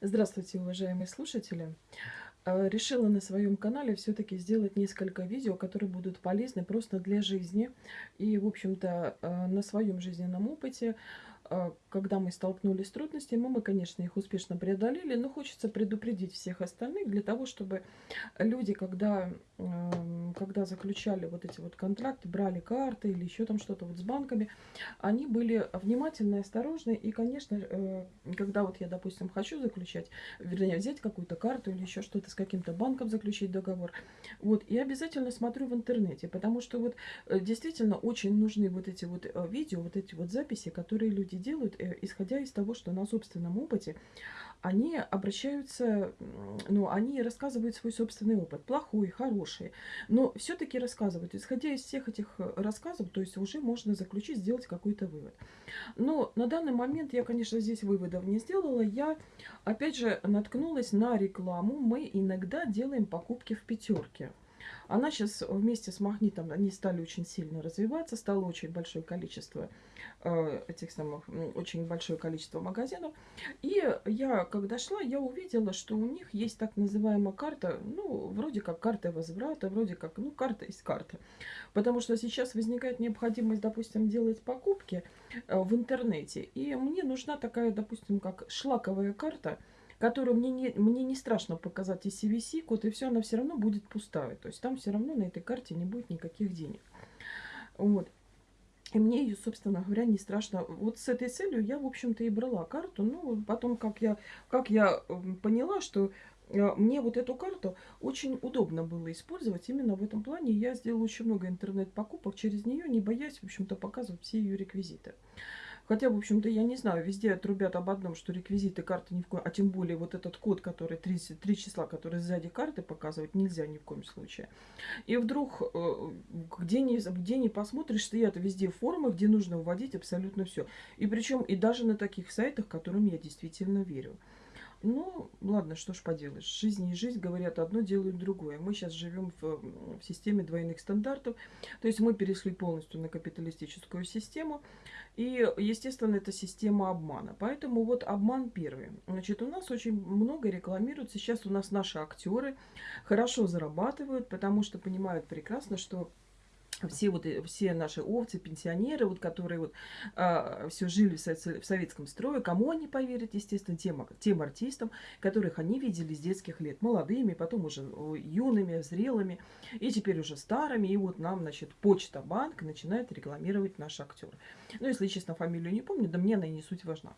Здравствуйте, уважаемые слушатели! Э, решила на своем канале все-таки сделать несколько видео, которые будут полезны просто для жизни. И, в общем-то, э, на своем жизненном опыте а, когда мы столкнулись с трудностями, мы, конечно, их успешно преодолели, но хочется предупредить всех остальных для того, чтобы люди, когда, когда заключали вот эти вот контракты, брали карты или еще там что-то вот с банками, они были внимательны, осторожны. И, конечно, э, когда вот я, допустим, хочу заключать, вернее, взять какую-то карту или еще что-то с каким-то банком заключить договор, вот, и обязательно смотрю в интернете, потому что вот э, действительно очень нужны вот эти вот э, видео, вот эти вот записи, которые люди делают, исходя из того, что на собственном опыте они обращаются, ну, они рассказывают свой собственный опыт, плохой, хороший, но все-таки рассказывают. Исходя из всех этих э, рассказов, то есть уже можно заключить, сделать какой-то вывод. Но на данный момент я, конечно, здесь выводов не сделала. Я, опять же, наткнулась на рекламу. Мы иногда делаем покупки в пятерке. Она сейчас вместе с магнитом, они стали очень сильно развиваться, стало очень большое количество э, этих самых, очень большое количество магазинов. И я, когда шла, я увидела, что у них есть так называемая карта, ну, вроде как карта возврата, вроде как, ну, карта есть карта. Потому что сейчас возникает необходимость, допустим, делать покупки э, в интернете. И мне нужна такая, допустим, как шлаковая карта – которую мне не, мне не страшно показать и CVC-код, и все, она все равно будет пустая. То есть там все равно на этой карте не будет никаких денег. Вот. И мне ее, собственно говоря, не страшно. Вот с этой целью я, в общем-то, и брала карту. Ну, потом, как я, как я поняла, что э, мне вот эту карту очень удобно было использовать. Именно в этом плане я сделала очень много интернет-покупок через нее, не боясь, в общем-то, показывать все ее реквизиты. Хотя, в общем-то, я не знаю, везде отрубят об одном, что реквизиты карты ни в коем... А тем более вот этот код, который 33 числа, который сзади карты показывать, нельзя ни в коем случае. И вдруг, э, где не, где не посмотришь, стоят везде формы, где нужно вводить абсолютно все. И причем и даже на таких сайтах, которым я действительно верю. Ну, ладно, что ж поделаешь. Жизнь и жизнь говорят одно, делают другое. Мы сейчас живем в, в системе двойных стандартов. То есть мы перешли полностью на капиталистическую систему. И, естественно, это система обмана. Поэтому вот обман первый. Значит, у нас очень много рекламируют. Сейчас у нас наши актеры хорошо зарабатывают, потому что понимают прекрасно, что все вот э, все наши овцы, пенсионеры, вот которые вот а, все жили в, советском строе, кому они поверят, естественно, тем, тем артистам, которых они видели с детских лет, молодыми, потом уже юными, зрелыми, и теперь уже старыми, и вот нам, значит, Почта Банк начинает рекламировать наш актер. Ну, если честно, фамилию не помню, да мне она и не суть важна.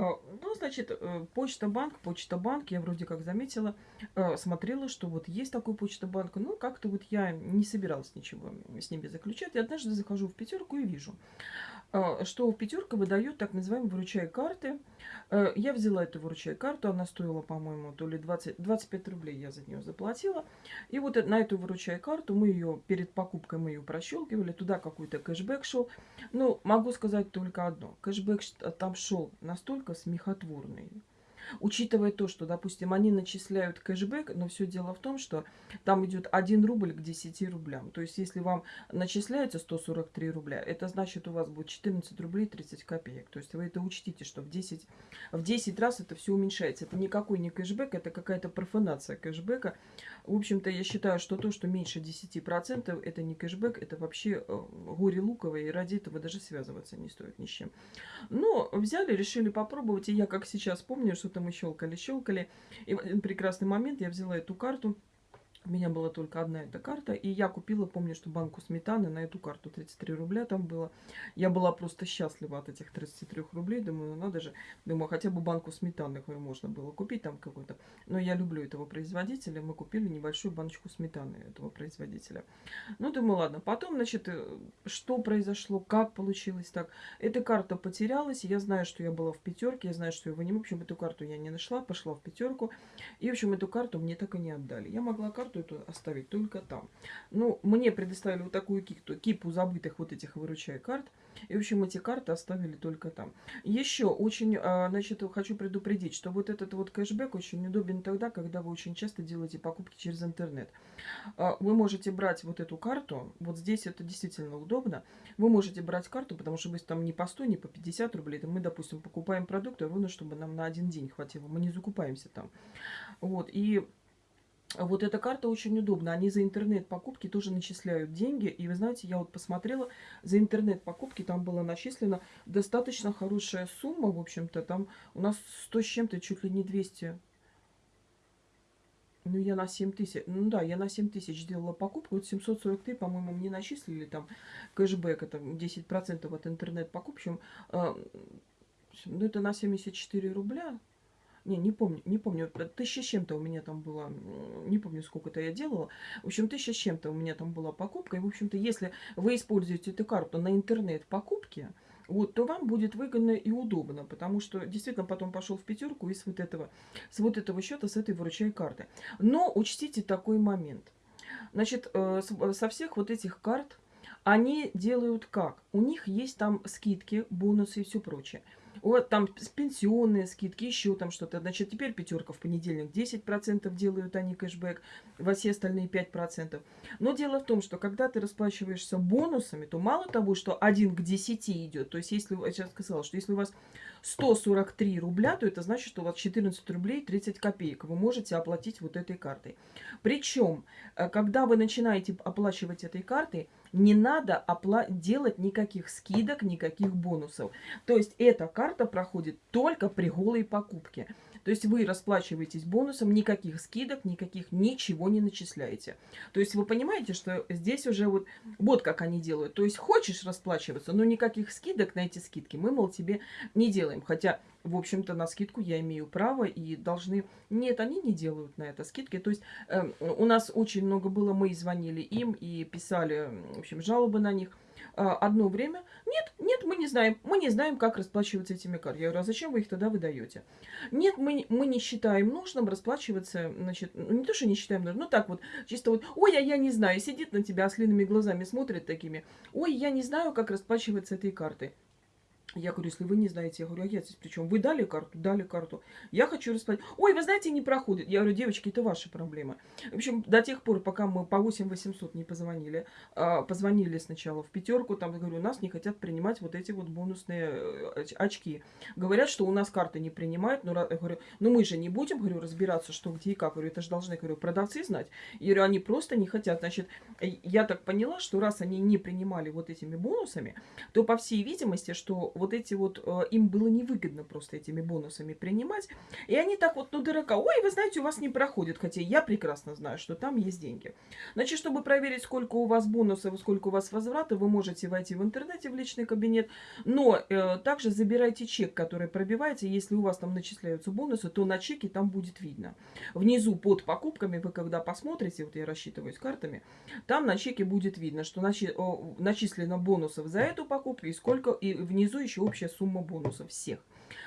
Ну, значит, э, Почта Банк, Почта Банк, я вроде как заметила, э, смотрела, что вот есть такой Почта Банк, но как-то вот я не собиралась ничего с ними заключать. И однажды захожу в пятерку и вижу, что пятерка выдает так называемые выручай карты. Э, я взяла эту выручай карту, она стоила, по-моему, то ли 20, 25 рублей я за нее заплатила. И вот на эту выручай карту мы ее перед покупкой мы ее прощелкивали, туда какой-то кэшбэк шел. Ну, могу сказать только одно. Кэшбэк там шел настолько смехотворный Учитывая то, что, допустим, они начисляют кэшбэк, но все дело в том, что там идет 1 рубль к 10 рублям. То есть, если вам начисляется 143 рубля, это значит, у вас будет 14 рублей 30 копеек. То есть, вы это учтите, что в 10, в 10 раз это все уменьшается. Это никакой не кэшбэк, это какая-то профанация кэшбэка. В общем-то, я считаю, что то, что меньше 10%, это не кэшбэк, это вообще э, горе луковое, и ради этого даже связываться не стоит ни с чем. Но взяли, решили попробовать, и я, как сейчас помню, что-то мы щелкали-щелкали, и в один прекрасный момент я взяла эту карту, у меня была только одна эта карта, и я купила, помню, что банку сметаны на эту карту 33 рубля там было. Я была просто счастлива от этих 33 рублей, думаю, ну надо же, думаю, хотя бы банку сметаны можно было купить там какой-то. Но я люблю этого производителя, мы купили небольшую баночку сметаны этого производителя. Ну, думаю, ладно. Потом, значит, э, что произошло, как получилось так. Эта карта потерялась, я знаю, что я была в пятерке, я знаю, что я в В общем, эту карту я не нашла, пошла в пятерку. И, в общем, эту карту мне так и не отдали. Я могла карту карту эту оставить только там. Ну, мне предоставили вот такую кипту, кипу забытых вот этих выручай карт. И, в общем, эти карты оставили только там. Еще очень, а, значит, хочу предупредить, что вот этот вот кэшбэк очень удобен тогда, когда вы очень часто делаете покупки через интернет. А, вы можете брать вот эту карту, вот здесь это действительно удобно. Вы можете брать карту, потому что мы там не по 100, не по 50 рублей. мы, допустим, покупаем продукты ровно, чтобы нам на один день хватило. Мы не закупаемся там. Вот, и вот эта карта очень удобна. Они за интернет-покупки тоже начисляют деньги. И вы знаете, я вот посмотрела, за интернет-покупки там была начислена достаточно хорошая сумма, в общем-то. Там у нас 100 с чем-то, чуть ли не 200. Ну, я на 7 тысяч, ну да, я на 7 тысяч сделала покупку. Вот 743, по-моему, мне начислили там кэшбэк, это 10% от интернет-покупки. Э, ну, это на 74 рубля. Не, не помню, не помню. Тысяча с чем-то у меня там было. Не помню, сколько-то я делала. В общем, тысяча с чем-то у меня там была покупка. И, в общем-то, если вы используете эту карту на интернет-покупке, вот, то вам будет выгодно и удобно, потому что действительно потом пошел в пятерку и с вот этого, с вот этого счета, с этой выручай карты. Но учтите такой момент. Значит, э, со всех вот этих карт они делают как? У них есть там скидки, бонусы и все прочее. Вот там пенсионные скидки, еще там что-то. Значит, теперь пятерка в понедельник 10% делают они кэшбэк, во все остальные 5%. Но дело в том, что когда ты расплачиваешься бонусами, то мало того, что 1 к 10 идет. То есть, если, я сейчас сказала, что если у вас 143 рубля, то это значит, что у вас 14 рублей 30 копеек вы можете оплатить вот этой картой. Причем, э, когда вы начинаете оплачивать этой картой, не надо делать никаких скидок, никаких бонусов. То есть эта карта проходит только при голой покупке. То есть вы расплачиваетесь бонусом, никаких скидок, никаких ничего не начисляете. То есть вы понимаете, что здесь уже вот, вот как они делают. То есть хочешь расплачиваться, но никаких скидок на эти скидки мы, мол, тебе не делаем. Хотя, в общем-то, на скидку я имею право и должны... Нет, они не делают на это скидки. То есть э, у нас очень много было, мы звонили им и писали, в общем, жалобы на них. А, одно время. Нет, нет, мы не знаем. Мы не знаем, как расплачиваться этими картами. Я говорю, а зачем вы их тогда выдаете? Нет, мы, мы не считаем нужным расплачиваться, значит, ну не то, что не считаем нужным, ну так вот, чисто вот, ой, а я не знаю, сидит на тебя ослиными глазами, смотрит такими, ой, я не знаю, как расплачиваться этой картой. Я говорю, если вы не знаете, я говорю, а я здесь причем? Вы дали карту? Дали карту. Я хочу расплатить. Ой, вы знаете, не проходит. Я говорю, девочки, это ваша проблема. В общем, до тех пор, пока мы по 8 800 не позвонили, а, позвонили сначала в пятерку, там, говорю, у нас не хотят принимать вот эти вот бонусные э, очки. Говорят, что у нас карты не принимают. Но, я говорю, ну мы же не будем, говорю, разбираться, что где и как. Говорю, это же должны, говорю, продавцы знать. Я говорю, они просто не хотят. Значит, я так поняла, что раз они не принимали вот этими бонусами, то, по всей видимости, что вот эти вот, э, им было невыгодно просто этими бонусами принимать. И они так вот, ну, дурака, ой, вы знаете, у вас не проходит, хотя я прекрасно знаю, что там есть деньги. Значит, чтобы проверить, сколько у вас бонусов, сколько у вас возврата, вы можете войти в интернете в личный кабинет, но э, также забирайте чек, который пробивается, если у вас там начисляются бонусы, то на чеке там будет видно. Внизу под покупками вы когда посмотрите, вот я рассчитываю с картами, там на чеке будет видно, что начи начислено бонусов за эту покупку и сколько, и внизу еще еще общая сумма бонусов всех.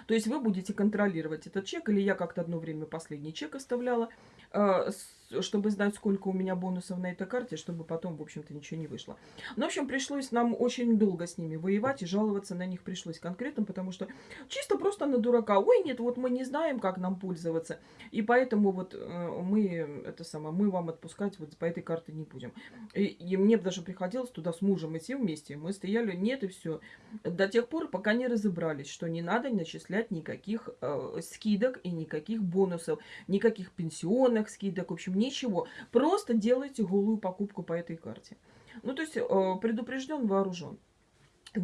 То есть вы будете контролировать этот чек, или я как-то одно время последний чек оставляла, э, чтобы знать, сколько у меня бонусов на этой карте, чтобы потом, в общем-то, ничего не вышло. Ну, в общем, пришлось нам очень долго с ними воевать, и жаловаться на них пришлось конкретно, потому что чисто просто на дурака. Ой, нет, вот мы не знаем, как нам пользоваться, и поэтому вот э, мы, это самое, мы вам отпускать вот по этой карте не будем. И, и мне даже приходилось туда с мужем идти вместе, мы стояли, нет, и все. До тех пор, пока не разобрались, что не надо начислять никаких э, скидок и никаких бонусов, никаких пенсионных скидок, в общем, ничего. Просто делайте голую покупку по этой карте. Ну, то есть э, предупрежден, вооружен.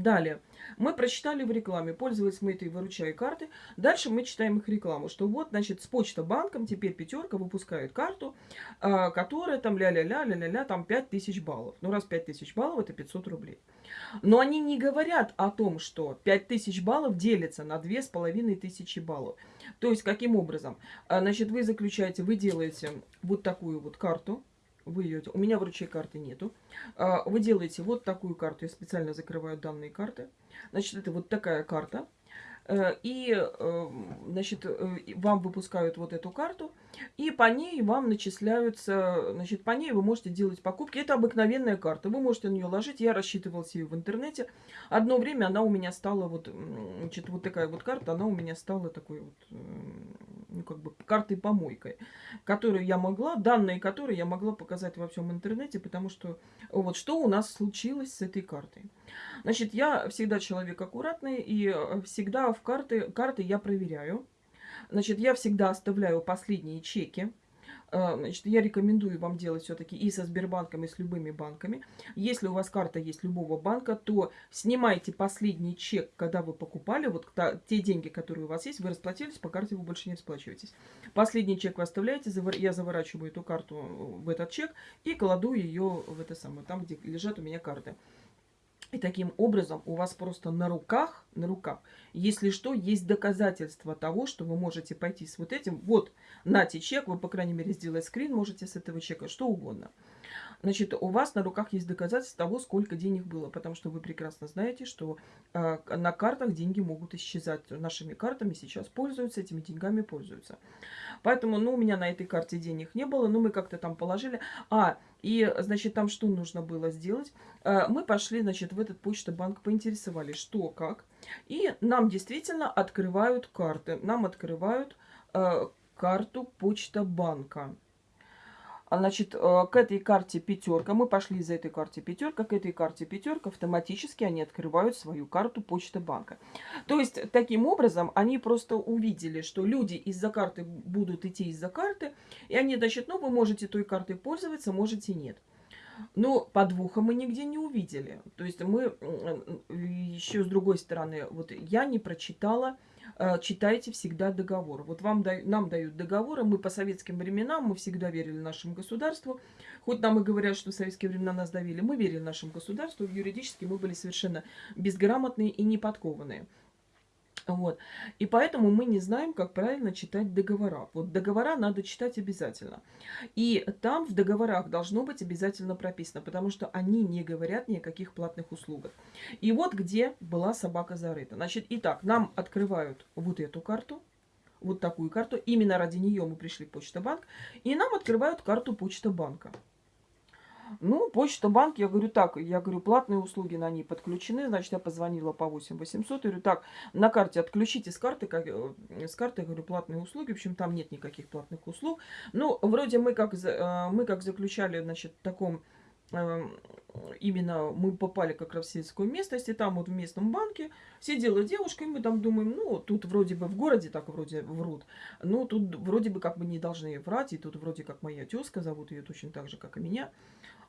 Далее, мы прочитали в рекламе, пользовались мы этой выручай карты. Дальше мы читаем их рекламу, что вот, значит, с почта банком теперь пятерка выпускает карту, э, которая там ля-ля-ля, ля-ля-ля, там 5000 баллов. Ну, раз 5000 баллов, это 500 рублей. Но они не говорят о том, что 5000 баллов делится на 2500 баллов. То есть, каким образом? А, значит, вы заключаете, вы делаете вот такую вот карту, вы ее, у меня в ручей карты нету. А, вы делаете вот такую карту, я специально закрываю данные карты. Значит, это вот такая карта. Э, и, э, значит, э, вам выпускают вот эту карту, и по ней вам начисляются, значит, по ней вы можете делать покупки. Это обыкновенная карта, вы можете на нее ложить. Я рассчитывала себе в интернете. Одно время она у меня стала вот, значит, вот такая вот карта, она у меня стала такой вот, ну, как бы, картой-помойкой, которую я могла, данные которой я могла показать во всем интернете, потому что вот что у нас случилось с этой картой. Значит, я всегда человек аккуратный, и всегда в карты, карты я проверяю. Значит, я всегда оставляю последние чеки. Э, значит, я рекомендую вам делать все-таки и со Сбербанком, и с любыми банками. Если у вас карта есть любого банка, то снимайте последний чек, когда вы покупали. Вот те деньги, которые у вас есть, вы расплатились, по карте вы больше не расплачиваетесь. Последний чек вы оставляете, я заворачиваю эту карту в этот чек и кладу ее в это самое, там, где лежат у меня карты. И таким образом у вас просто на руках, на руках, если что, есть доказательства того, что вы можете пойти с вот этим. Вот, нате чек, вы, по крайней мере, сделать скрин можете с этого чека, что угодно. Значит, у вас на руках есть доказательства того, сколько денег было, потому что вы прекрасно знаете, что э, на картах деньги могут исчезать. Нашими картами сейчас пользуются, этими деньгами пользуются. Поэтому, ну, у меня на этой карте денег не было, но мы как-то там положили. А, и, значит, там что нужно было сделать? Э, мы пошли, значит, в этот почта-банк, поинтересовались, что, как. И нам действительно открывают карты. Нам открывают э, карту почта-банка. А, значит, э, к этой карте пятерка, мы пошли за этой карте пятерка, к этой карте пятерка автоматически они открывают свою карту почты банка. То есть, таким образом, они просто увидели, что люди из-за карты будут идти из-за карты, и они, значит, ну, вы можете той картой пользоваться, можете нет. Но подвоха мы нигде не увидели. То есть мы еще с другой стороны, вот я не прочитала Э, читайте всегда договор. Вот вам, нам дают договоры, мы по советским временам, мы всегда верили нашему государству. Хоть нам и говорят, что в советские времена нас давили, мы верили нашему государству, юридически мы были совершенно безграмотные и неподкованные. Вот. И поэтому мы не знаем, как правильно читать договора. Вот договора надо читать обязательно. И там в договорах должно быть обязательно прописано, потому что они не говорят ни о каких платных услугах. И вот где была собака зарыта. Значит, итак, нам открывают вот эту карту, вот такую карту. Именно ради нее мы пришли в Почта Банк. И нам открывают карту Почта Банка. Ну, почта, банк, я говорю так, я говорю, платные услуги на ней подключены, значит, я позвонила по 8 800, я говорю, так, на карте отключите с карты, как, э, с карты, я говорю, платные услуги, в общем, там нет никаких платных услуг. Ну, вроде мы как, э, мы как заключали, значит, в таком эм, именно мы попали как раз в сельскую местность, и там вот в местном банке сидела девушка, и мы там думаем, ну, тут вроде бы в городе так вроде врут, но тут вроде бы как бы не должны врать, и тут вроде как моя тезка, зовут ее точно так же, как и меня.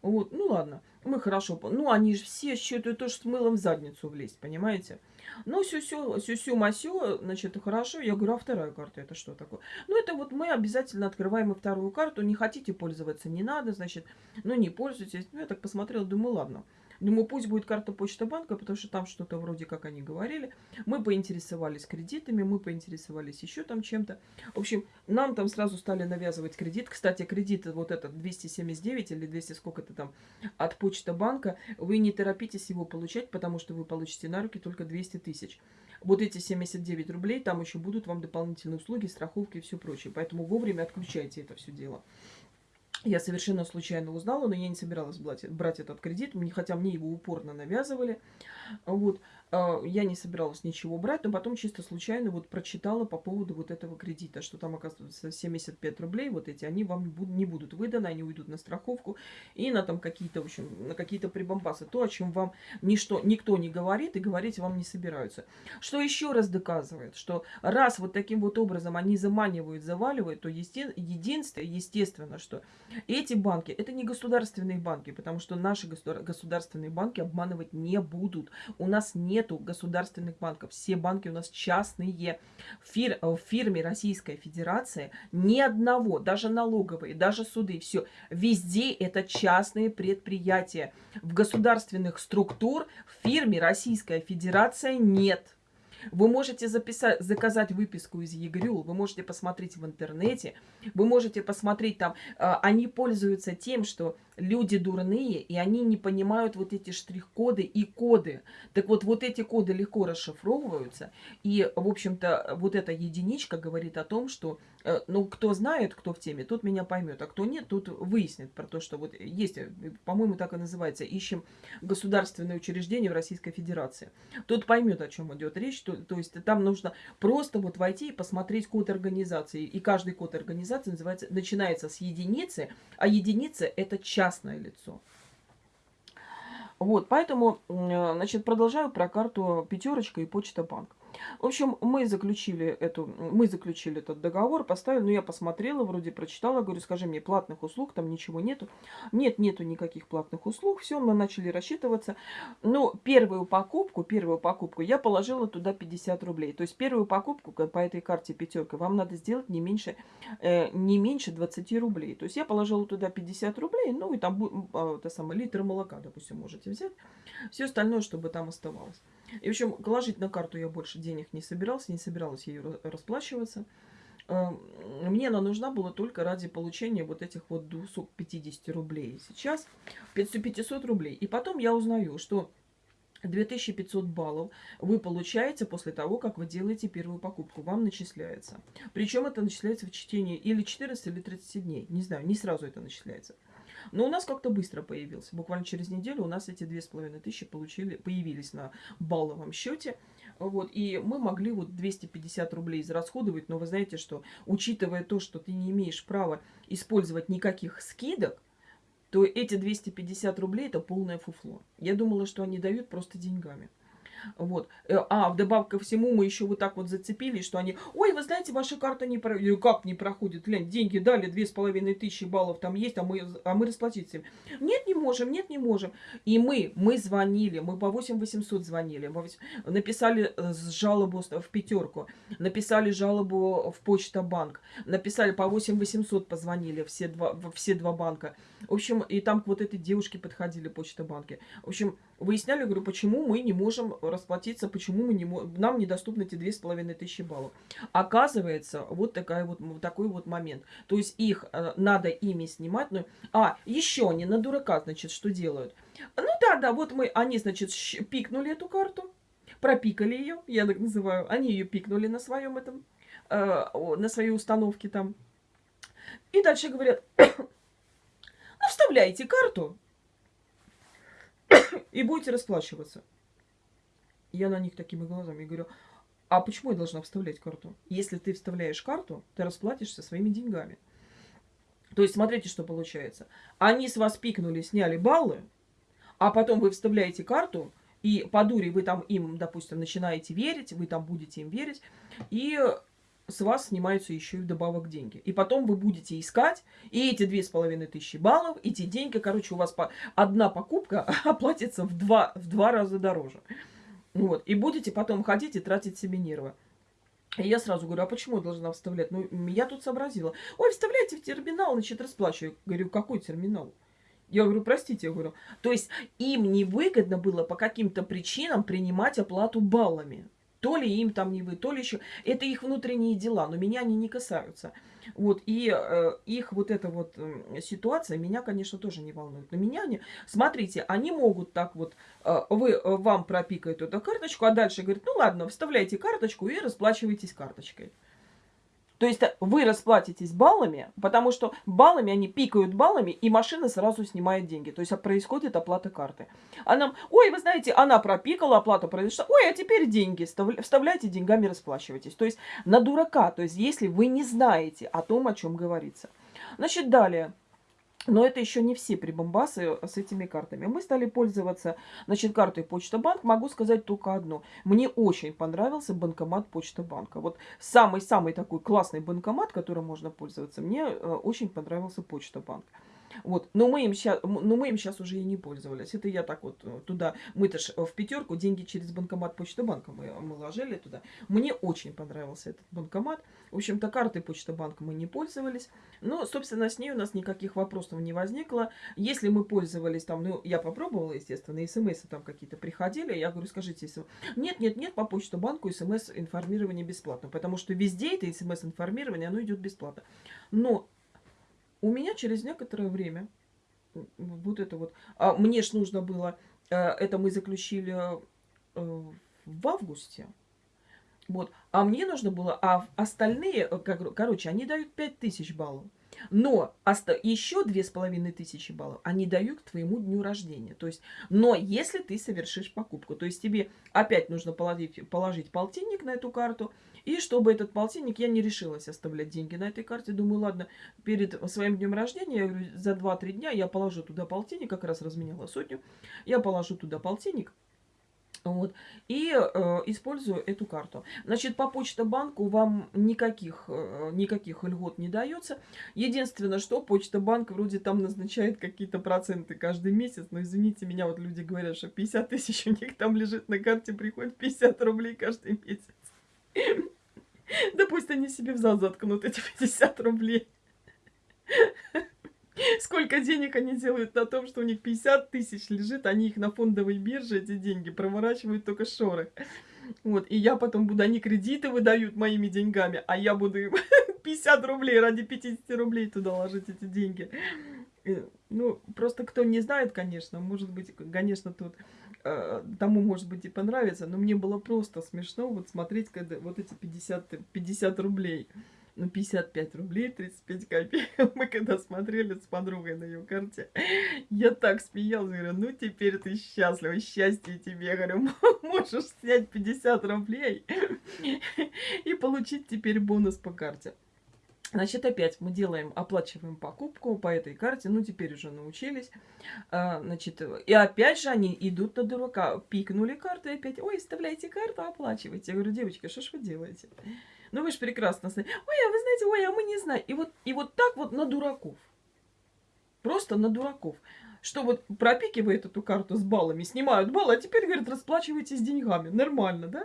Вот, ну ладно, мы хорошо, ну они же все считают тоже с мылом в задницу влезть, понимаете? Ну, сю-сю, сю-сю-масю, значит, хорошо. Я говорю, а вторая карта это что такое? Ну, это вот мы обязательно открываем и вторую карту. Не хотите пользоваться, не надо, значит, ну, не пользуйтесь. Ну, я так посмотрела, думаю, ладно. Думаю, пусть будет карта почта банка, потому что там что-то вроде как они говорили. Мы поинтересовались кредитами, мы поинтересовались еще там чем-то. В общем, нам там сразу стали навязывать кредит. Кстати, кредит вот этот 279 или 200 сколько-то там от почта банка. Вы не торопитесь его получать, потому что вы получите на руки только 200 тысяч. Вот эти 79 рублей, там еще будут вам дополнительные услуги, страховки и все прочее. Поэтому вовремя отключайте это все дело. Я совершенно случайно узнала, но я не собиралась брать, брать этот кредит, хотя мне его упорно навязывали. Вот. А, я не собиралась ничего брать, но потом чисто случайно вот прочитала по поводу вот этого кредита, что там, оказывается, 75 рублей, вот эти, они вам не будут выданы, они уйдут на страховку и на там какие-то, в общем, на какие-то прибамбасы. То, о чем вам ничто, никто не говорит и говорить вам не собираются. Что еще раз доказывает, что раз вот таким вот образом они заманивают, заваливают, то есте, единственное, естественно, что эти банки, это не государственные банки, потому что наши государственные банки обманывать не будут. У нас нет нету государственных банков. Все банки у нас частные. Фир, в фирме Российская Федерация ни одного, даже налоговые, даже суды, все. Везде это частные предприятия. В государственных структур в фирме Российская Федерация нет. Вы можете записать, заказать выписку из ЕГРЮЛ, вы можете посмотреть в интернете, вы можете посмотреть там, а, они пользуются тем, что люди дурные, и они не понимают вот эти штрих-коды и коды. Так вот, вот эти коды легко расшифровываются, и, в общем-то, вот эта единичка говорит о том, что, э, ну, кто знает, кто в теме, тот меня поймет, а кто нет, тот выяснит про то, что вот есть, по-моему, так и называется, ищем государственное учреждение в Российской Федерации. Тот поймет, о чем идет речь, то, то есть там нужно просто вот войти и посмотреть код организации, и каждый код организации называется, начинается с единицы, а единица это частное лицо. Вот, поэтому, э, значит, продолжаю про карту пятерочка и почта банк. В общем, мы заключили, эту, мы заключили этот договор, поставили, ну, я посмотрела, вроде прочитала, говорю, скажи мне, платных услуг там ничего нету. Нет, нету никаких платных услуг, все, мы начали рассчитываться. Но первую покупку, первую покупку я положила туда 50 рублей. То есть первую покупку по этой карте пятерка вам надо сделать не меньше, э, не меньше 20 рублей. То есть я положила туда 50 рублей, ну, и там, э, это самое, литр молока, допустим, можете взять. Все остальное, чтобы там оставалось. И, в общем, положить на карту я больше денег не собирался, не собиралась ее расплачиваться. Э, мне она нужна была только ради получения вот этих вот 250 рублей. Сейчас 500 рублей. И потом я узнаю, что 2500 баллов вы получаете после того, как вы делаете первую покупку. Вам начисляется. Причем это начисляется в течение или 14, или 30 дней. Не знаю, не сразу это начисляется. Но у нас как-то быстро появился. Буквально через неделю у нас эти две с половиной тысячи получили, появились на балловом счете. Вот, и мы могли вот 250 рублей израсходовать, но вы знаете, что учитывая то, что ты не имеешь права использовать никаких скидок, то эти 250 рублей это полное фуфло. Я думала, что они дают просто деньгами. Вот. Э, а, вдобавок ко всему, мы еще вот так вот зацепились, что они, ой, вы знаете, ваша карта не проходит. Как не проходит? Глянь, деньги дали, две с половиной тысячи баллов там есть, а мы, а мы расплатиться. Нет, не можем, нет, не можем. И мы, мы звонили, мы по 8 800 звонили, написали э, жалобу в пятерку, написали жалобу в почта-банк, написали по 8 800 позвонили, все два, все два банка. В общем, и там к вот этой девушке подходили почта-банки. В общем, выясняли, говорю, почему мы не можем расплатиться, почему мы не нам недоступны эти две с половиной тысячи баллов. Оказывается, вот, такая вот, вот такой вот момент. То есть их э, надо ими снимать. Ну, а, еще они на дурака, значит, что делают? Ну да, да, вот мы, они, значит, пикнули эту карту, пропикали ее, я так называю, они ее пикнули на своем этом, э, на своей установке там. И дальше говорят, ну вставляйте карту, и будете расплачиваться. Я на них такими глазами говорю, а почему я должна вставлять карту? Если ты вставляешь карту, ты расплатишься своими деньгами. То есть, смотрите, что получается. Они с вас пикнули, сняли баллы, а потом вы вставляете карту, и по дуре вы там им, допустим, начинаете верить, вы там будете им верить, и с вас снимаются еще и вдобавок деньги. И потом вы будете искать, и эти две с половиной тысячи баллов, эти деньги, короче, у вас по... одна покупка оплатится в два, в два раза дороже. Вот. И будете потом ходить и тратить себе нервы. И я сразу говорю, а почему я должна вставлять? Ну, я тут сообразила. Ой, вставляйте в терминал, значит, расплачиваю. Говорю, какой терминал? Я говорю, простите, я говорю. То есть им невыгодно было по каким-то причинам принимать оплату баллами. То ли им там не вы, то ли еще. Это их внутренние дела, но меня они не касаются. Вот, и э, их вот эта вот э, ситуация меня, конечно, тоже не волнует. Но меня не... Смотрите, они могут так вот, э, вы, э, вам пропикают эту карточку, а дальше говорят, ну ладно, вставляйте карточку и расплачивайтесь карточкой. То есть э, вы расплатитесь баллами, потому что баллами они пикают баллами, и машина сразу снимает деньги. То есть происходит оплата карты. А нам, ой, вы знаете, она пропикала, оплата произошла, ой, а теперь деньги, вставляйте деньгами, расплачивайтесь. То есть на дурака, то есть если вы не знаете о том, о чем говорится. Значит, далее. Но это еще не все прибамбасы с этими картами. Мы стали пользоваться, значит, картой Почта Банк. Могу сказать только одно. Мне очень понравился банкомат Почта Банка. Вот самый-самый такой классный банкомат, которым можно пользоваться, мне э, очень понравился Почта Банк. Вот. Но мы им сейчас, но мы им сейчас уже и не пользовались. Это я так вот э, туда, мы-то ж в пятерку деньги через банкомат Почта Банка мы, мы ложили туда. Мне очень понравился этот банкомат. В общем-то, картой Почта Банка мы не пользовались. Но, собственно, с ней у нас никаких вопросов не возникло. Если мы пользовались там, ну, я попробовала, естественно, смс там какие-то приходили. Я говорю, скажите. Нет, нет, нет, по Почта Банку смс-информирование бесплатно. Потому что везде это смс-информирование, оно идет бесплатно. Но у меня через некоторое время вот это вот. А мне ж нужно было, э, это мы заключили э, в августе. Вот. А мне нужно было, а остальные, э, короче, они дают 5000 баллов. Но еще две с половиной тысячи баллов они дают к твоему дню рождения. То есть, но если ты совершишь покупку, то есть тебе опять нужно положить, положить полтинник на эту карту, и чтобы этот полтинник, я не решилась оставлять деньги на этой карте. Думаю, ладно, перед своим днем рождения, я говорю, за 2-3 дня я положу туда полтинник, как раз разменяла сотню. Я положу туда полтинник. Вот. И э, использую эту карту. Значит, по Почта банку вам никаких, э, никаких льгот не дается. Единственное, что Почта банк вроде там назначает какие-то проценты каждый месяц. Но извините меня, вот люди говорят, что 50 тысяч у них там лежит на карте, приходит 50 рублей каждый месяц. Да пусть они себе в зад заткнут эти 50 рублей. Сколько денег они делают на том, что у них 50 тысяч лежит, они их на фондовой бирже, эти деньги, проворачивают только шоры. Вот, и я потом буду, они кредиты выдают моими деньгами, а я буду 50 рублей ради 50 рублей туда ложить эти деньги. Ну, просто кто не знает, конечно, может быть, конечно, тут э, тому, может быть, и понравится, но мне было просто смешно вот смотреть, когда вот эти 50, 50 рублей ну, 55 рублей 35 копеек. Мы когда смотрели с подругой на ее карте, я так смеялась, говорю, ну, теперь ты счастлива, счастье тебе, говорю, можешь снять 50 рублей и получить теперь бонус по карте. Значит, опять мы делаем, оплачиваем покупку по этой карте. Ну, теперь уже научились. А, значит, и опять же они идут на дурака. Пикнули карту опять, ой, вставляйте карту, оплачивайте. Я говорю, девочки, что ж вы делаете? Ну, вы же прекрасно знаете. Ой, а вы знаете, ой, а мы не знаем. И вот, и вот так вот на дураков. Просто на дураков. Что вот пропикивает эту карту с баллами, снимают баллы, а теперь, говорят, расплачивайтесь деньгами. Нормально, да?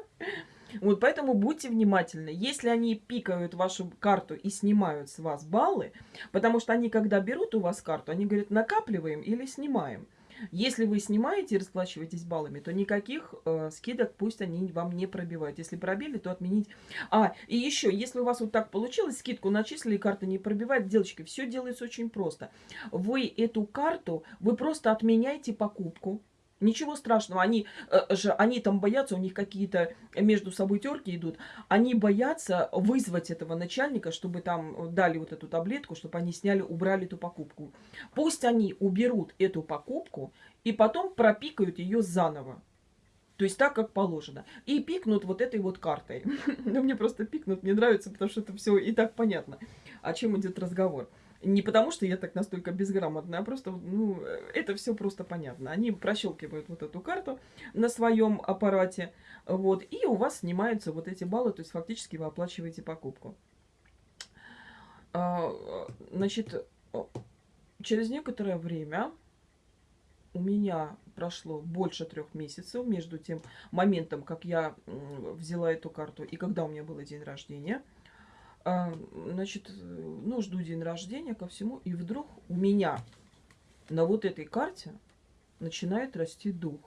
Вот поэтому будьте внимательны. Если они пикают вашу карту и снимают с вас баллы, потому что они, когда берут у вас карту, они говорят, накапливаем или снимаем. Если вы снимаете и расплачиваетесь баллами, то никаких э, скидок пусть они вам не пробивают. Если пробили, то отменить. А, и еще, если у вас вот так получилось, скидку начислили, карта не пробивает, девочки, все делается очень просто. Вы эту карту, вы просто отменяете покупку, Ничего страшного, они, э, же, они там боятся, у них какие-то между собой терки идут. Они боятся вызвать этого начальника, чтобы там дали вот эту таблетку, чтобы они сняли, убрали эту покупку. Пусть они уберут эту покупку и потом пропикают ее заново. То есть так, как положено. И пикнут вот этой вот картой. Ну, мне просто пикнут, мне нравится, потому что это все и так понятно, о чем идет разговор. Не потому, что я так настолько безграмотная, а просто, ну, это все просто понятно. Они прощелкивают вот эту карту на своем аппарате, вот, и у вас снимаются вот эти баллы, то есть фактически вы оплачиваете покупку. А, значит, через некоторое время у меня прошло больше трех месяцев между тем моментом, как я взяла эту карту и когда у меня был день рождения – значит, ну, жду день рождения ко всему, и вдруг у меня на вот этой карте начинает расти дух.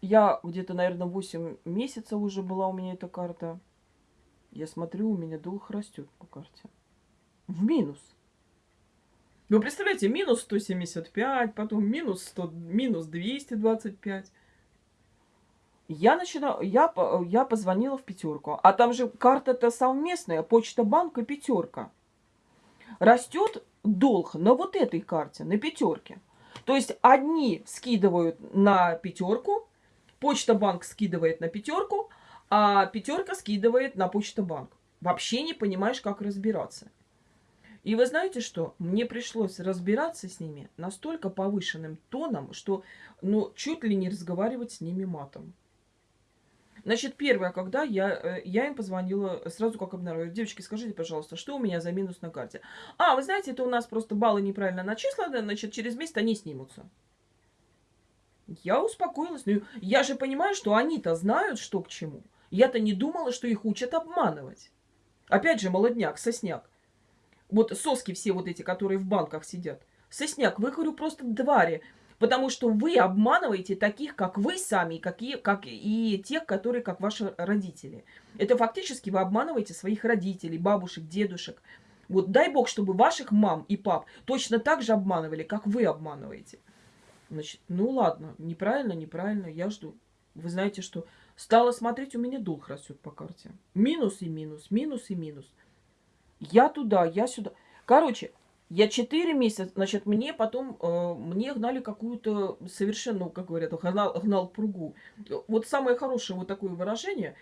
Я где-то, наверное, 8 месяцев уже была у меня эта карта. Я смотрю, у меня дух растет по карте. В минус. Вы представляете, минус 175, потом минус 100, минус 225. Я начинаю, я, я позвонила в пятерку, а там же карта-то совместная, почта банка пятерка. Растет долг на вот этой карте, на пятерке. То есть одни скидывают на пятерку, почта банк скидывает на пятерку, а пятерка скидывает на почта банк. Вообще не понимаешь, как разбираться. И вы знаете что? Мне пришлось разбираться с ними настолько повышенным тоном, что ну, чуть ли не разговаривать с ними матом. Значит, первое, когда я, э, я им позвонила сразу, как обнаружила. Девочки, скажите, пожалуйста, что у меня за минус на карте? А, вы знаете, это у нас просто баллы неправильно начислены, значит, через месяц они снимутся. Я успокоилась. Ну, я же понимаю, что они-то знают, что к чему. Я-то не думала, что их учат обманывать. Опять же, молодняк, сосняк. Вот соски все вот эти, которые в банках сидят. Сосняк, вы, говорю, просто твари. Потому что вы обманываете таких, как вы сами, какие, как и тех, которые как ваши родители. Это фактически вы обманываете своих родителей, бабушек, дедушек. Вот дай бог, чтобы ваших мам и пап точно так же обманывали, как вы обманываете. Значит, ну ладно, неправильно, неправильно, я жду. Вы знаете, что стала смотреть, у меня долг растет по карте. Минус и минус, минус и минус. Я туда, я сюда. Короче, я 4 месяца, значит, мне потом, э, мне гнали какую-то совершенно, как говорят, гнал, гнал пругу. Вот самое хорошее вот такое выражение.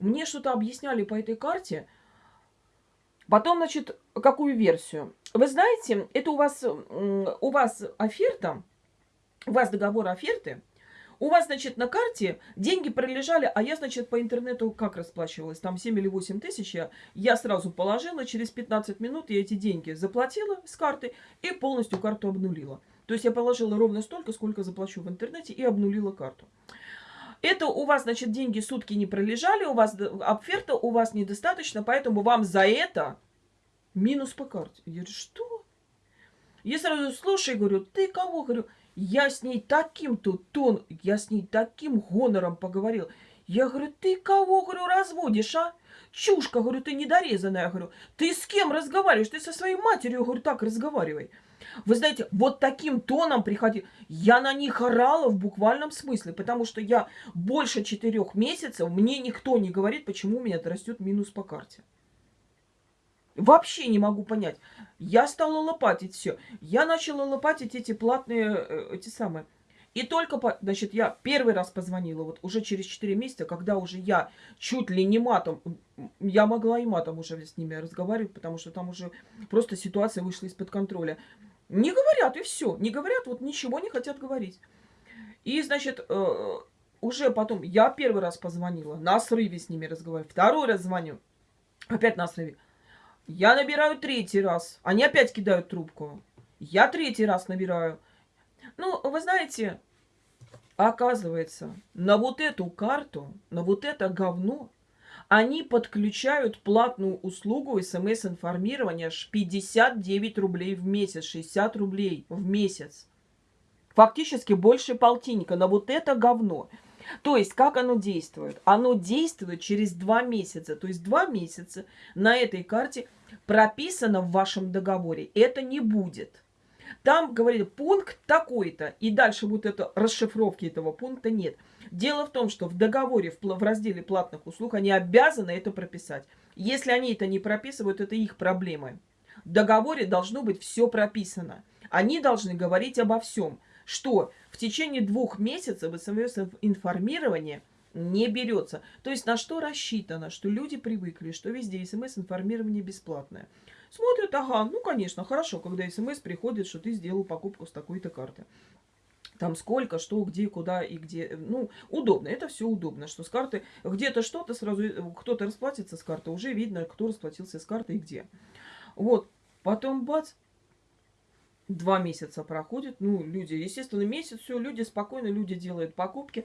Мне что-то объясняли по этой карте. Потом, значит, какую версию? Вы знаете, это у вас, у вас оферта, у вас договор оферты, у вас, значит, на карте деньги пролежали, а я, значит, по интернету как расплачивалась? Там 7 или 8 тысяч я, я сразу положила, через 15 минут я эти деньги заплатила с карты и полностью карту обнулила. То есть я положила ровно столько, сколько заплачу в интернете и обнулила карту. Это у вас, значит, деньги сутки не пролежали, у вас оферта у вас недостаточно, поэтому вам за это минус по карте. Я говорю, что? Я сразу, слушай, говорю, ты кого? Говорю, я с ней таким-то тон, я с ней таким гонором поговорил. Я говорю, ты кого, говорю, разводишь, а? Чушка, говорю, ты недорезанная, говорю. Ты с кем разговариваешь? Ты со своей матерью, говорю, так разговаривай. Вы знаете, вот таким тоном приходил. Я на них орала в буквальном смысле, потому что я больше четырех месяцев, мне никто не говорит, почему у меня растет минус по карте. Вообще не могу понять. Я стала лопатить все. Я начала лопатить эти платные, э, эти самые. И только, по, значит, я первый раз позвонила, вот уже через 4 месяца, когда уже я чуть ли не матом, я могла и матом уже с ними разговаривать, потому что там уже просто ситуация вышла из-под контроля. Не говорят, и все. Не говорят, вот ничего не хотят говорить. И, значит, э, уже потом, я первый раз позвонила, на срыве с ними разговариваю, второй раз звоню, опять на срыве. Я набираю третий раз. Они опять кидают трубку. Я третий раз набираю. Ну, вы знаете, оказывается, на вот эту карту, на вот это говно, они подключают платную услугу смс-информирования 59 рублей в месяц, 60 рублей в месяц. Фактически больше полтинника на вот это говно. То есть, как оно действует? Оно действует через два месяца. То есть, два месяца на этой карте прописано в вашем договоре. Это не будет. Там говорили пункт такой-то, и дальше вот это расшифровки этого пункта нет. Дело в том, что в договоре, в, в разделе платных услуг, они обязаны это прописать. Если они это не прописывают, это их проблемы. В договоре должно быть все прописано. Они должны говорить обо всем что в течение двух месяцев СМС-информирование не берется. То есть на что рассчитано, что люди привыкли, что везде СМС-информирование бесплатное. Смотрят, ага, ну конечно, хорошо, когда СМС приходит, что ты сделал покупку с такой-то карты. Там сколько, что, где, куда и где. Ну, удобно. Это все удобно, что с карты где-то что-то сразу, э, кто-то расплатится с карты, уже видно, кто расплатился с карты и где. Вот. Потом бац, два месяца проходит, ну, люди, естественно, месяц, все, люди спокойно, люди делают покупки.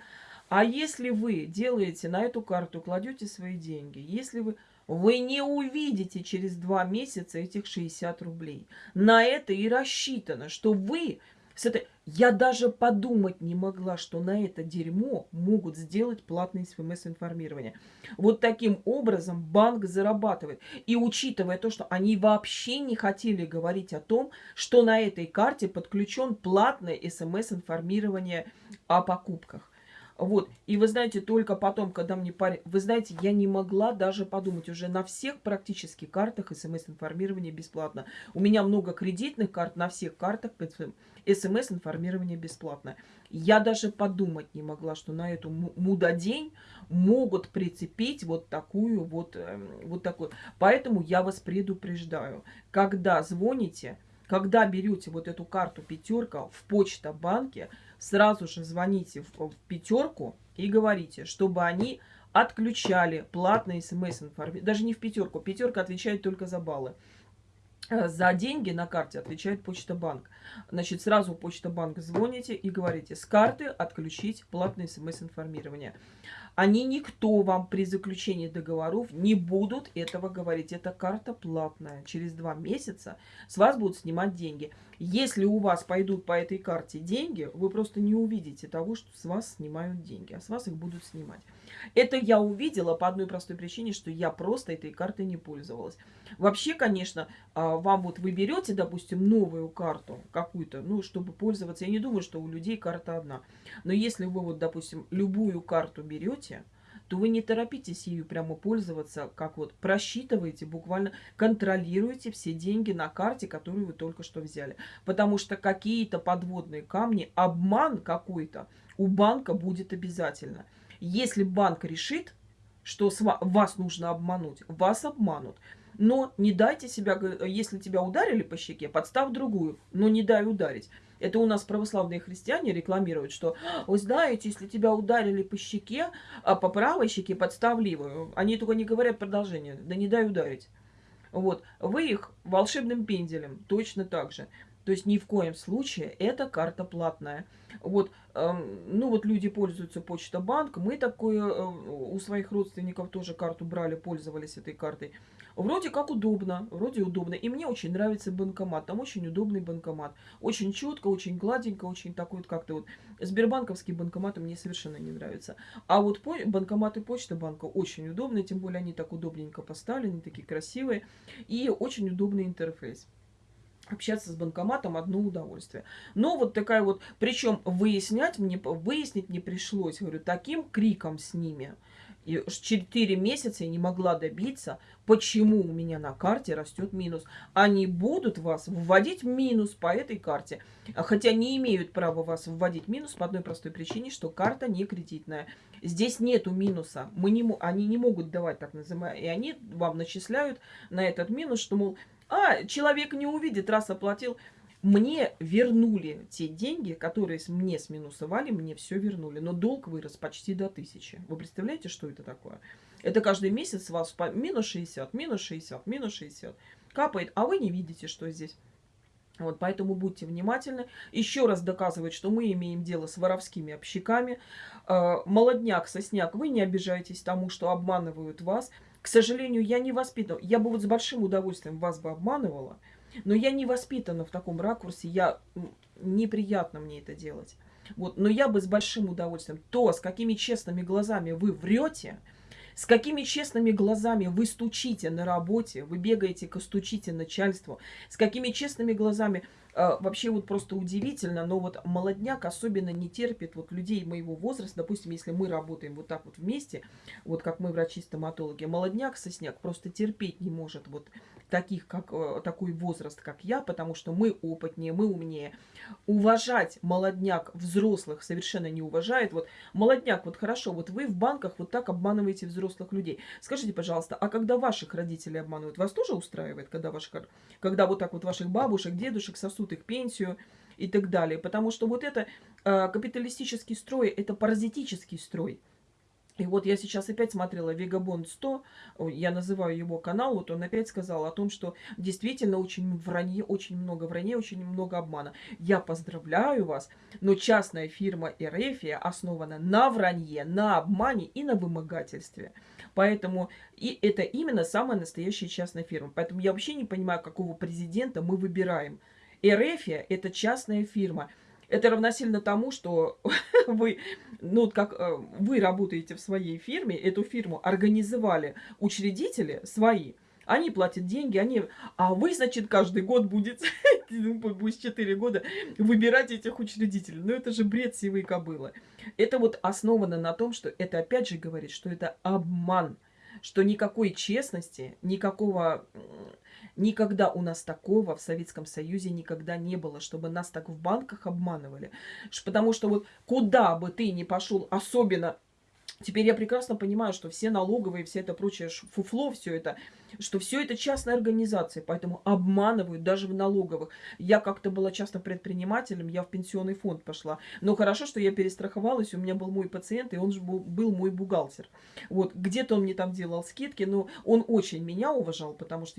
А если вы делаете на эту карту, кладете свои деньги, если вы, вы не увидите через два месяца этих 60 рублей. На это и рассчитано, что вы с этой... Я даже подумать не могла, что на это дерьмо могут сделать платное СМС-информирование. Вот таким образом банк зарабатывает. И учитывая то, что они вообще не хотели говорить о том, что на этой карте подключен платное СМС-информирование о покупках. Вот. И вы знаете, только потом, когда мне парень... Вы знаете, я не могла даже подумать. Уже на всех практически картах смс-информирование бесплатно. У меня много кредитных карт, на всех картах смс-информирование бесплатно. Я даже подумать не могла, что на эту мудодень могут прицепить вот такую вот, эм, вот такую. Поэтому я вас предупреждаю. Когда звоните, когда берете вот эту карту пятерка в почта-банке, сразу же звоните в, пятерку и говорите, чтобы они отключали платные смс-информации. Даже не в пятерку. Пятерка отвечает только за баллы. Э, за деньги на карте отвечает Почта Банк. Значит, сразу Почта Банк звоните и говорите, с карты отключить платное смс-информирование. Они никто вам при заключении договоров не будут этого говорить. Это карта платная. Через два месяца с вас будут снимать деньги. Если у вас пойдут по этой карте деньги, вы просто не увидите того, что с вас снимают деньги, а с вас их будут снимать. Это я увидела по одной простой причине, что я просто этой картой не пользовалась. Вообще, конечно, а, вам вот вы берете, допустим, новую карту какую-то, ну, чтобы пользоваться. Я не думаю, что у людей карта одна. Но если вы вот, допустим, любую карту берете, то вы не торопитесь ею прямо пользоваться, как вот просчитываете, буквально контролируете все деньги на карте, которую вы только что взяли. Потому что какие-то подводные камни, обман какой-то у банка будет обязательно. Если банк решит, что вас нужно обмануть, вас обманут. Но не дайте себя, если тебя ударили по щеке, подстав другую, но не дай ударить. Это у нас православные христиане рекламируют, что, вы знаете, если тебя ударили по щеке, а по правой щеке подстав левую. Они только не говорят продолжение, да не дай ударить. Вот, вы их волшебным пенделем точно так же. То есть ни в коем случае эта карта платная. Вот, э, ну вот люди пользуются Почта Банк, мы такое э, у своих родственников тоже карту брали, пользовались этой картой. Вроде как удобно, вроде удобно. И мне очень нравится банкомат, там очень удобный банкомат. Очень четко, очень гладенько, очень такой вот как-то вот. Сбербанковские банкоматы мне совершенно не нравятся. А вот по банкоматы Почта Банка очень удобные, тем более они так удобненько поставлены, такие красивые. И очень удобный интерфейс общаться с банкоматом одно удовольствие. Но вот такая вот, причем выяснять мне, выяснить не пришлось, говорю, таким криком с ними. И 4 месяца я не могла добиться, почему у меня на карте растет минус. Они будут вас вводить минус по этой карте. Хотя не имеют права вас вводить минус по одной простой причине, что карта не кредитная. Здесь нету минуса. Мы не, они не могут давать так называемое. И они вам начисляют на этот минус, что, мол, а, человек не увидит, раз оплатил. Мне вернули те деньги, которые мне сминусовали, мне все вернули. Но долг вырос почти до тысячи. Вы представляете, что это такое? Это каждый месяц вас по минус 60, минус 60, минус 60 капает, а вы не видите, что здесь. Вот, поэтому будьте внимательны. Еще раз доказывать, что мы имеем дело с воровскими общиками. Э, молодняк, сосняк, вы не обижайтесь тому, что обманывают вас. К сожалению, я не воспитана. Я бы вот с большим удовольствием вас бы обманывала, но я не воспитана в таком ракурсе. Я неприятно мне это делать. Вот, но я бы с большим удовольствием. То, с какими честными глазами вы врете, с какими честными глазами вы стучите на работе, вы бегаете, стучите начальству, с какими честными глазами вообще вот просто удивительно, но вот молодняк особенно не терпит вот людей моего возраста. Допустим, если мы работаем вот так вот вместе, вот как мы врачи-стоматологи, молодняк, сосняк просто терпеть не может вот таких, как э, такой возраст, как я, потому что мы опытнее, мы умнее. Уважать молодняк взрослых совершенно не уважает. Вот молодняк, вот хорошо, вот вы в банках вот так обманываете взрослых людей. Скажите, пожалуйста, а когда ваших родителей обманывают, вас тоже устраивает, когда, ваших, когда вот так вот ваших бабушек, дедушек сосут их пенсию и так далее? Потому что вот это э, капиталистический строй, это паразитический строй. И вот я сейчас опять смотрела Вегабонд 100, я называю его канал, вот он опять сказал о том, что действительно очень вранье, очень много вранья, очень много обмана. Я поздравляю вас, но частная фирма Эрефия основана на вранье, на обмане и на вымогательстве. Поэтому и это именно самая настоящая частная фирма. Поэтому я вообще не понимаю, какого президента мы выбираем. Эрефия – это частная фирма. Это равносильно тому, что вы, ну, как э, вы работаете в своей фирме, эту фирму организовали учредители свои, они платят деньги, они... А вы, значит, каждый год будете, ну, будет 4 года, выбирать этих учредителей. Ну, это же бред сивой кобылы. Это вот основано на том, что это опять же говорит, что это обман. Что никакой честности, никакого Никогда у нас такого в Советском Союзе никогда не было, чтобы нас так в банках обманывали. Потому что вот куда бы ты ни пошел, особенно Теперь я прекрасно понимаю, что все налоговые, все это прочее фуфло, все это, что все это частная организация, поэтому обманывают даже в налоговых. Я как-то была частным предпринимателем, я в пенсионный фонд пошла. Но хорошо, что я перестраховалась, у меня был мой пациент, и он же был, был мой бухгалтер. Вот, где-то он мне там делал скидки, но он очень меня уважал, потому что